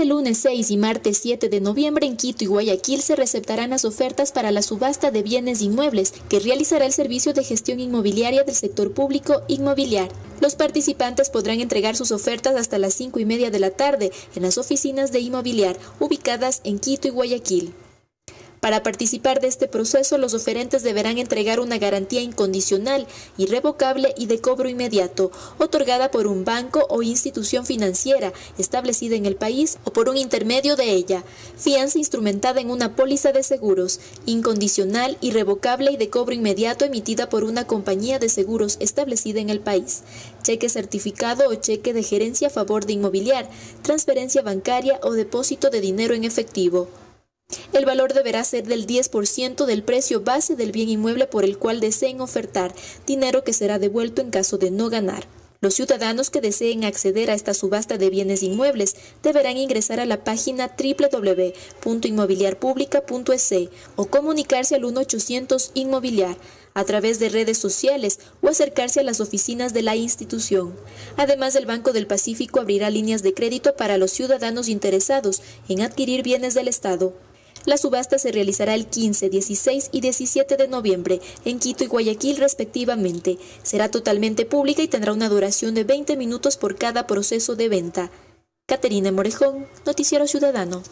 Este lunes 6 y martes 7 de noviembre en Quito y Guayaquil se recetarán las ofertas para la subasta de bienes inmuebles que realizará el Servicio de Gestión Inmobiliaria del Sector Público Inmobiliar. Los participantes podrán entregar sus ofertas hasta las 5 y media de la tarde en las oficinas de Inmobiliar ubicadas en Quito y Guayaquil. Para participar de este proceso, los oferentes deberán entregar una garantía incondicional, irrevocable y de cobro inmediato, otorgada por un banco o institución financiera establecida en el país o por un intermedio de ella, fianza instrumentada en una póliza de seguros, incondicional, irrevocable y de cobro inmediato emitida por una compañía de seguros establecida en el país, cheque certificado o cheque de gerencia a favor de inmobiliar, transferencia bancaria o depósito de dinero en efectivo. El valor deberá ser del 10% del precio base del bien inmueble por el cual deseen ofertar, dinero que será devuelto en caso de no ganar. Los ciudadanos que deseen acceder a esta subasta de bienes inmuebles deberán ingresar a la página www.inmobiliarpublica.es o comunicarse al 1800 Inmobiliar a través de redes sociales o acercarse a las oficinas de la institución. Además, el Banco del Pacífico abrirá líneas de crédito para los ciudadanos interesados en adquirir bienes del Estado. La subasta se realizará el 15, 16 y 17 de noviembre en Quito y Guayaquil respectivamente. Será totalmente pública y tendrá una duración de 20 minutos por cada proceso de venta. Caterina Morejón, Noticiero Ciudadano.